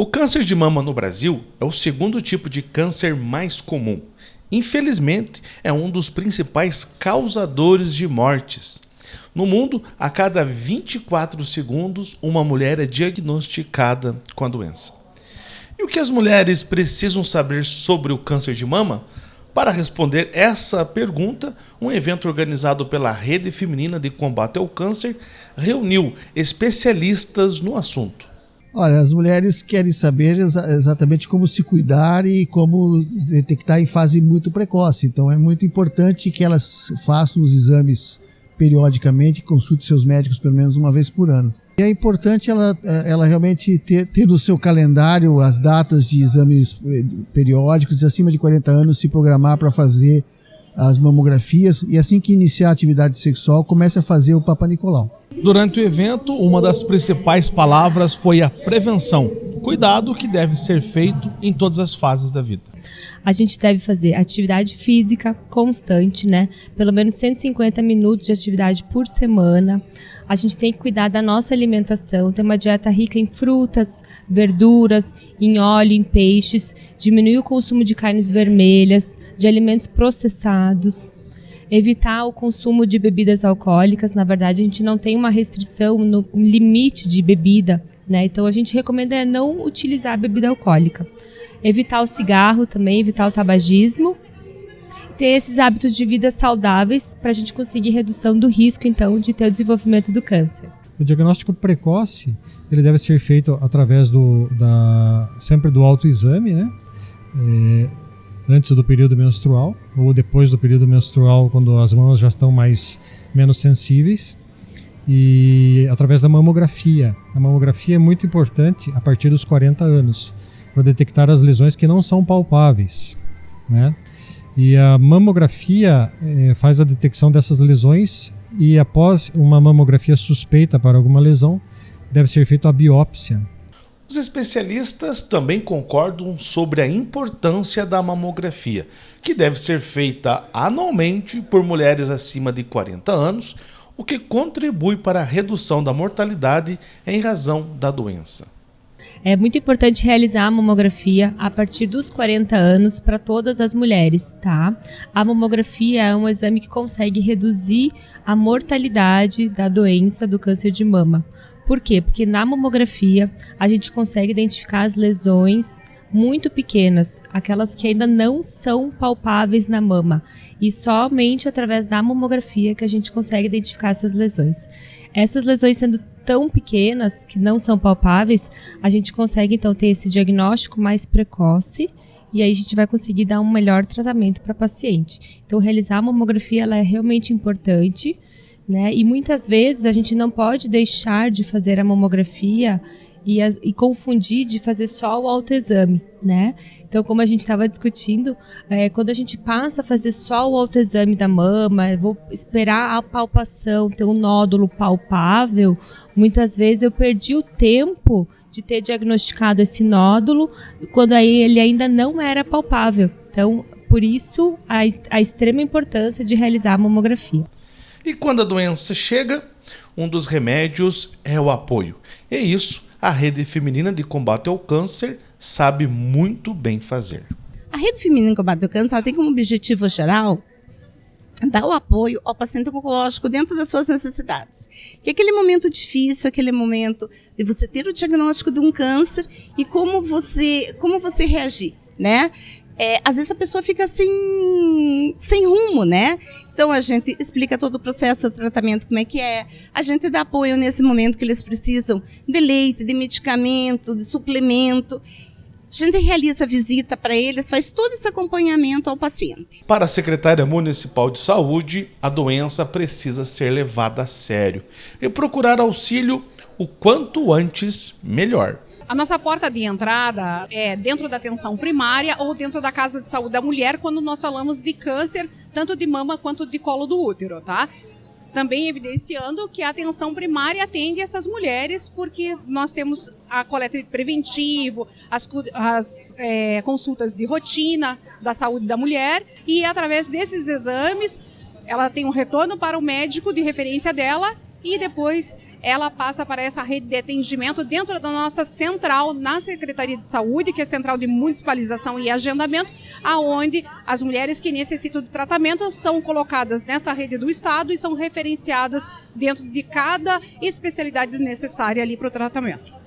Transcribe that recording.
O câncer de mama no Brasil é o segundo tipo de câncer mais comum. Infelizmente, é um dos principais causadores de mortes. No mundo, a cada 24 segundos, uma mulher é diagnosticada com a doença. E o que as mulheres precisam saber sobre o câncer de mama? Para responder essa pergunta, um evento organizado pela Rede Feminina de Combate ao Câncer reuniu especialistas no assunto. Olha, as mulheres querem saber exa exatamente como se cuidar e como detectar em fase muito precoce. Então é muito importante que elas façam os exames periodicamente, consulte seus médicos pelo menos uma vez por ano. E é importante ela, ela realmente ter, ter no seu calendário as datas de exames periódicos, acima de 40 anos, se programar para fazer as mamografias e assim que iniciar a atividade sexual, comece a fazer o Papa Nicolau. Durante o evento, uma das principais palavras foi a prevenção, cuidado que deve ser feito em todas as fases da vida. A gente deve fazer atividade física constante, né? Pelo menos 150 minutos de atividade por semana. A gente tem que cuidar da nossa alimentação, ter uma dieta rica em frutas, verduras, em óleo, em peixes, diminuir o consumo de carnes vermelhas, de alimentos processados, evitar o consumo de bebidas alcoólicas. Na verdade, a gente não tem uma restrição no limite de bebida, né? Então a gente recomenda é não utilizar a bebida alcoólica. Evitar o cigarro também, evitar o tabagismo. Ter esses hábitos de vida saudáveis para a gente conseguir redução do risco, então, de ter o desenvolvimento do câncer. O diagnóstico precoce ele deve ser feito através do da sempre do autoexame, né? É, antes do período menstrual ou depois do período menstrual, quando as mamas já estão mais menos sensíveis. E através da mamografia. A mamografia é muito importante a partir dos 40 anos para detectar as lesões que não são palpáveis, né? E a mamografia é, faz a detecção dessas lesões e após uma mamografia suspeita para alguma lesão, deve ser feita a biópsia os especialistas também concordam sobre a importância da mamografia, que deve ser feita anualmente por mulheres acima de 40 anos, o que contribui para a redução da mortalidade em razão da doença. É muito importante realizar a mamografia a partir dos 40 anos para todas as mulheres, tá? A mamografia é um exame que consegue reduzir a mortalidade da doença do câncer de mama. Por quê? Porque na mamografia a gente consegue identificar as lesões muito pequenas, aquelas que ainda não são palpáveis na mama, e somente através da mamografia que a gente consegue identificar essas lesões. Essas lesões sendo tão pequenas que não são palpáveis, a gente consegue então ter esse diagnóstico mais precoce e aí a gente vai conseguir dar um melhor tratamento para paciente. Então realizar a mamografia ela é realmente importante né? E muitas vezes a gente não pode deixar de fazer a mamografia e, a, e confundir de fazer só o autoexame, né? Então, como a gente estava discutindo, é, quando a gente passa a fazer só o autoexame da mama, vou esperar a palpação, ter um nódulo palpável, muitas vezes eu perdi o tempo de ter diagnosticado esse nódulo quando aí ele ainda não era palpável. Então, por isso, a, a extrema importância de realizar a mamografia. E quando a doença chega, um dos remédios é o apoio. E isso a Rede Feminina de Combate ao Câncer sabe muito bem fazer. A Rede Feminina de Combate ao Câncer tem como objetivo geral dar o apoio ao paciente oncológico dentro das suas necessidades. Que aquele momento difícil, aquele momento de você ter o diagnóstico de um câncer e como você, como você reagir, né? é, às vezes a pessoa fica sem, rumo, né? Então a gente explica todo o processo do tratamento, como é que é. A gente dá apoio nesse momento que eles precisam de leite, de medicamento, de suplemento. A gente realiza visita para eles, faz todo esse acompanhamento ao paciente. Para a Secretária Municipal de Saúde, a doença precisa ser levada a sério e procurar auxílio o quanto antes melhor. A nossa porta de entrada é dentro da atenção primária ou dentro da casa de saúde da mulher quando nós falamos de câncer, tanto de mama quanto de colo do útero, tá? Também evidenciando que a atenção primária atende essas mulheres, porque nós temos a coleta preventivo, as, as é, consultas de rotina da saúde da mulher, e através desses exames, ela tem um retorno para o médico de referência dela e depois ela passa para essa rede de atendimento dentro da nossa central na Secretaria de Saúde, que é central de municipalização e agendamento, aonde as mulheres que necessitam de tratamento são colocadas nessa rede do estado e são referenciadas dentro de cada especialidade necessária ali para o tratamento.